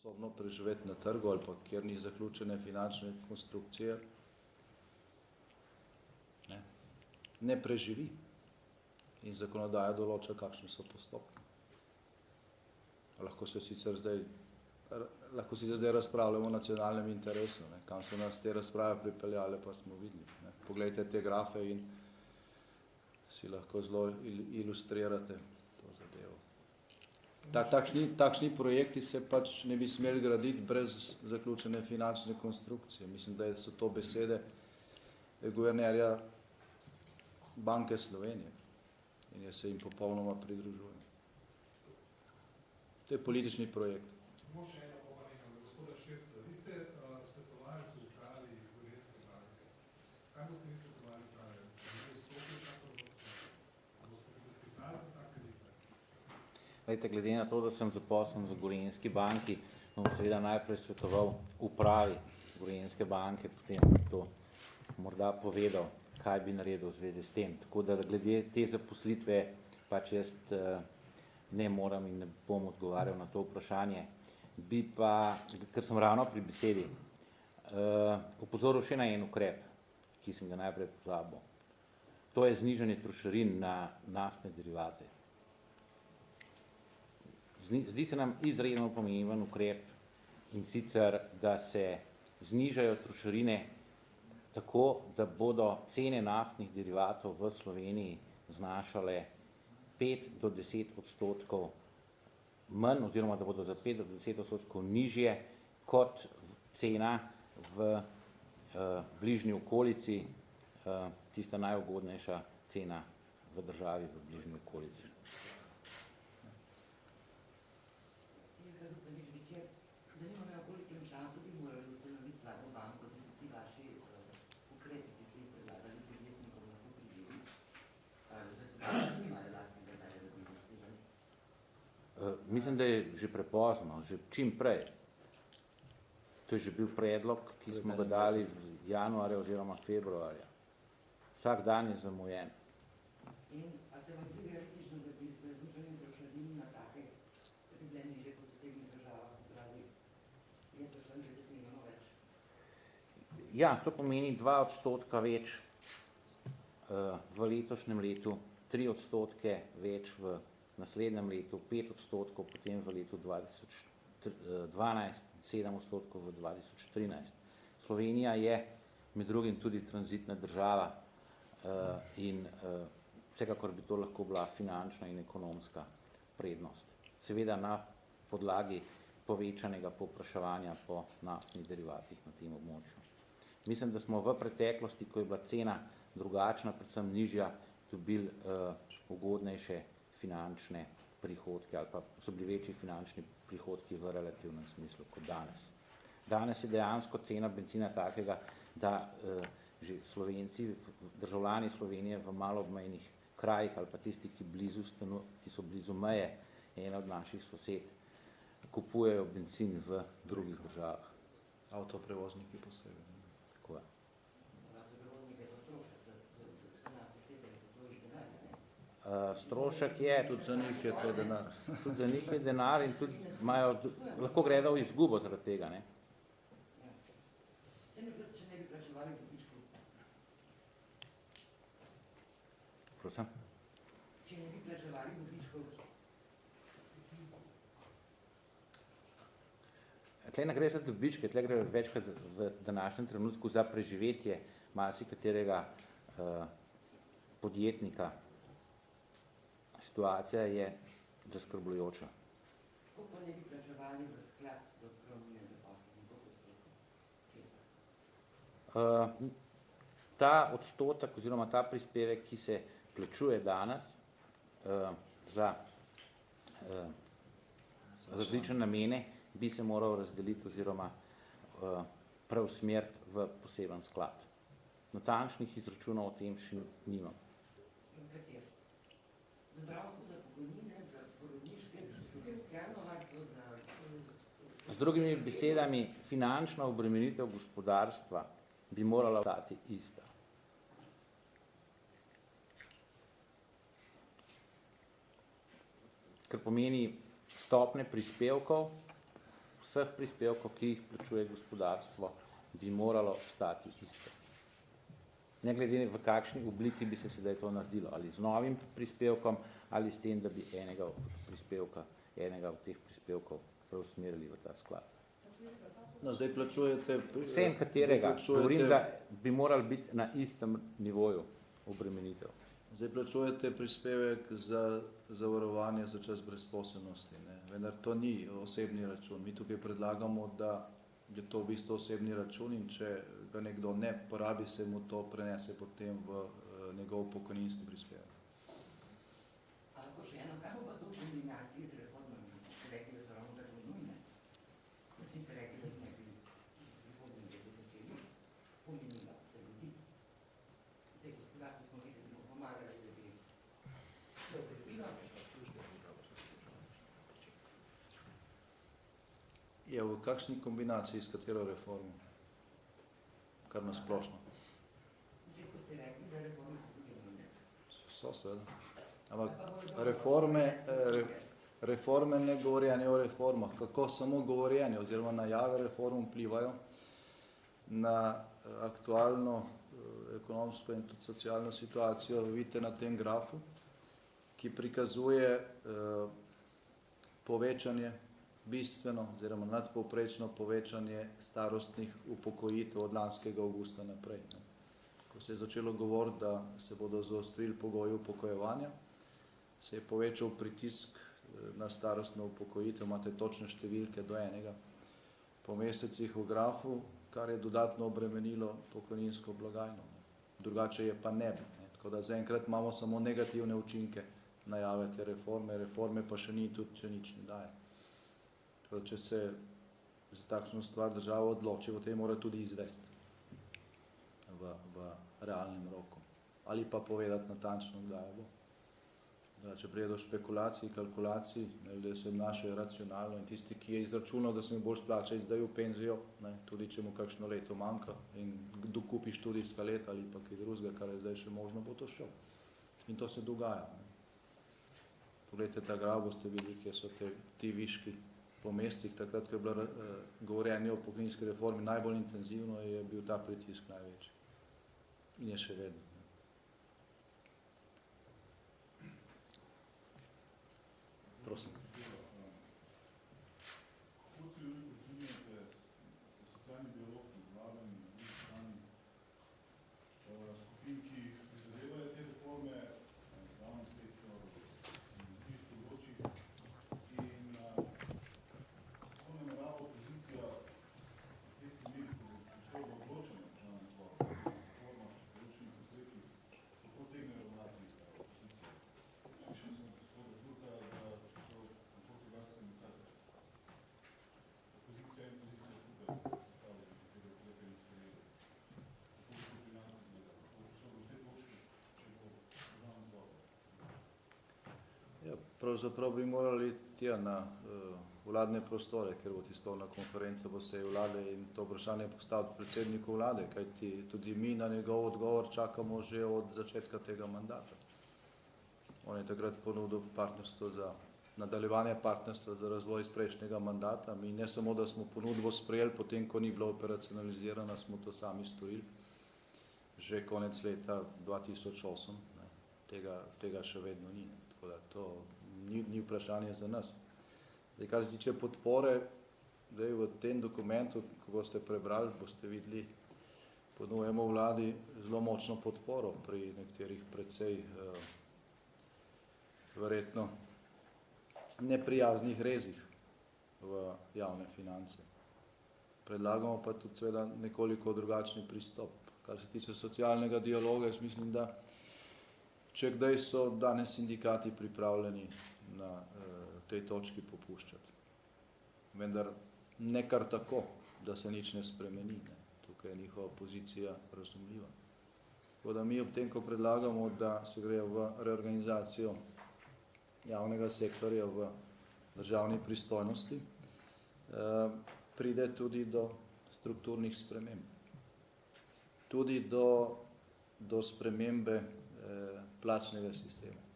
sposobno preživeti na trgu ali pa kjer ni zaključene finančne konstrukcije, ne, ne preživi. In zakonodaja določa, kakšni so postopki. Lahko se sicer zdaj, lahko si zdaj razpravljamo o nacionalnem interesu, ne, kam so nas te razprave pripeljale, pa smo videli. Ne. Poglejte te grafe in si lahko zelo ilustrirate. Ta, takšni, takšni projekti se pač ne bi smeli graditi brez zaključene finančne konstrukcije. Mislim, da so to besede guvernerja Banke Slovenije in jaz se jim popolnoma pridružujem. To je politični projekt. Samo še eno popolnjenje za gospoda Širca. Vi ste uh, svetovalec v upravi Gorenske banke. Kaj boste vi svetovali upravi? Ne vstopili tako v Boste se podpisali tak Lejte, glede na to, da sem zaposlen v Gorenski banki, bom seveda najprej svetoval upravi Gorenske banke, potem to morda povedal, kaj bi naredil v zvezi s tem. Tako da glede te zaposlitve pač jaz eh, ne moram in ne bom odgovarjal na to vprašanje. Bi pa, ker sem ravno pri besedi, upozoril eh, še na en ukrep, ki sem ga najprej pozabil. To je znižanje trošarin na naftne derivate zdi se nam izredno pomemben ukrep in sicer, da se znižajo trošarine tako, da bodo cene naftnih derivatov v Sloveniji znašale 5 do 10 odstotkov manj, oziroma da bodo za 5 do 10 odstotkov nižje kot cena v uh, bližnji okolici, uh, tista najugodnejša cena v državi v bližnji okolici. Zdaj, zvečer, zanima me, kolikem času bi morali ustanoviti slabo banko, da bi ti vaši uh, ukrepi, ki ste jih predlagali podjetnikom, lahko prižili? Nimajo lastnega dalje, da bi investirali? Uh, mislim, da je že prepozno, že čim prej. To je že bil predlog, ki smo ga dali v januarja oziroma februarja. Vsak dan je zamujen. In a se vam zdi realistično, da bi se znižanjem trošarin na take pribleni že kot Ja, to pomeni dva odstotka več uh, v letošnjem letu, tri odstotke več v naslednjem letu, pet odstotkov potem v letu 2012, sedem odstotkov v 2013. Slovenija je med drugim tudi tranzitna država uh, in uh, vsekakor bi to lahko bila finančna in ekonomska prednost. Seveda na podlagi povečanega popraševanja po naftnih derivatih na tem območju. Mislim, da smo v preteklosti, ko je bila cena drugačna, predvsem nižja, dobili uh, ugodnejše finančne prihodke ali pa so bili večji finančni prihodki v relativnem smislu kot danes. Danes je dejansko cena benzina takega, da uh, že Slovenci, državljani Slovenije v malo obmejnih krajih ali pa tisti, ki, blizu stanu, ki so blizu meje, ena od naših sosed, kupujejo benzin v drugih državah. Avtoprevozniki posebej. Tako je. Uh, strošek je, tudi za njih je to denar. tudi za njih je denar in tudi imajo, lahko gredo v izgubo zaradi tega. Ne? Prosim? Če ne bi plačevali dobičkov, Tle ne gre za dobičke, tle gre večkrat v današnjem trenutku za preživetje masi katerega uh, podjetnika. Situacija je zaskrbljujoča. Kako pa ne bi plačevali v sklad z odpravljanjem uh, Ta odstotek oziroma ta prispevek, ki se plačuje danes uh, za uh, različne namene, bi se moral razdeliti oziroma uh, preusmeriti v poseben sklad. Natančnih izračunov o tem še nimam. In kater? Zdravstvo za pokojnine, za porodniške, Z drugimi besedami, finančna obremenitev gospodarstva bi morala ostati ista. Ker pomeni stopne prispevkov, vseh prispevkov, ki jih plačuje gospodarstvo, bi moralo stati isto. Ne glede v kakšni obliki bi se sedaj to naredilo, ali z novim prispevkom, ali s tem, da bi enega od prispevka, enega od teh prispevkov preusmerili v ta sklad. No, zdaj plačujete... Vsem katerega, plačujete- govorim, da bi morali biti na istem nivoju obremenitev. Zdaj plačujete prispevek za zavarovanje za čas brezposobnosti, ne? vendar to ni osebni račun. Mi tukaj predlagamo, da je to v bistvu osebni račun in če ga nekdo ne porabi, se mu to prenese potem v eh, njegov pokojninski prispevek. A lahko še eno, kaj bo pa to v kombinaciji z reformami? Ste rekli, da so ravno tako nujne. Vsi ste rekli, da jih ne bi v prihodnjem letu začeli. Pomenilo za ljudi. Zdaj, gospodarstvo smo videli, da bomo pomagali, da bi se ukrepilo. Je v kakšni kombinaciji s katero reformo? Kar na splošno. Že ko ste rekli, da reforme so seveda. Ampak reforme, eh, re, reforme ne govorjenje o reformah, kako samo govorjenje oziroma najave reform vplivajo na eh, aktualno eh, ekonomsko in tudi socialno situacijo, vidite na tem grafu, ki prikazuje povečanje, bistveno oziroma nadpovprečno povečanje starostnih upokojitev od lanskega avgusta naprej. Ne. Ko se je začelo govoriti, da se bodo zaostrili pogoji upokojevanja, se je povečal pritisk eh, na starostno upokojitev, imate točne številke do enega po mesecih v grafu, kar je dodatno obremenilo pokojninsko blagajno. Drugače je pa ne bi. Ne. Tako da zaenkrat imamo samo negativne učinke najave te reforme, reforme pa še ni tudi, če nič ne daje. Da če se za takšno stvar država odloči, potem mora tudi izvesti v, v realnem roku. Ali pa povedati natančno, kdaj bo. Da, če prije do špekulacij, kalkulacij, ne, ljudje se obnašajo racionalno in tisti, ki je izračunal, da se mi bo splačati zdaj v penzijo, ne, tudi če mu kakšno leto manjka in dokupi študijska leta ali pa kaj drugega, kar je zdaj še možno, bo to šel. In to se dogaja. Ne. Poglejte ta graf, boste videli, kje so te, ti viški po mestih, takrat, ko je bilo eh, govorjenje o pokojninski reformi najbolj intenzivno, je bil ta pritisk največji. In je še vedno. ne. Prosim. Kako celovito ocenjujete socialni dialog med vladami in na drugi strani eh, skupin, ki prizadevajo te reforme, eh, javni sektor, na drugih področjih in eh, kako namerava opozicija v teh primerih, ko bo prišlo do odločanja v državnem zboru, o reformah, določenih ukrepih, kako tegne ravnati eh, opozicija? Slišal sem gospoda Turka, da so na portugalskem kar opozicija in pozicija skupaj postavili nekatere ukrepe in sprejeli. Kako bo to pri nas izgledalo? Kako bo prišlo do te točke, če bo državni zbor? Ja, pravzaprav bi morali tja na uh, vladne prostore, ker bo tiskovna konferenca bo se vlade in to vprašanje postaviti predsedniku vlade, kajti tudi mi na njegov odgovor čakamo že od začetka tega mandata. On je takrat ponudil partnerstvo za nadaljevanje partnerstva za razvoj iz prejšnjega mandata. Mi ne samo, da smo ponudbo sprejeli, potem, ko ni bila operacionalizirana, smo to sami storili. Že konec leta 2008, ne, tega, tega še vedno ni. Ne. Tako da to ni, ni vprašanje za nas. Zdaj, kar se tiče podpore, zdaj v tem dokumentu, ko boste prebrali, boste videli, ponujemo vladi zelo močno podporo pri nekaterih precej eh, verjetno neprijaznih rezih v javne finance. Predlagamo pa tudi seveda nekoliko drugačni pristop. Kar se tiče socialnega dialoga, jaz mislim, da če kdaj so danes sindikati pripravljeni na eh, tej točki popuščati. Vendar ne kar tako, da se nič ne spremeni. Ne. Tukaj je njihova pozicija razumljiva. Tako da mi ob tem, ko predlagamo, da se gre v reorganizacijo javnega sektorja v državni pristojnosti, eh, pride tudi do strukturnih sprememb. Tudi do, do spremembe eh, plačnega sistema.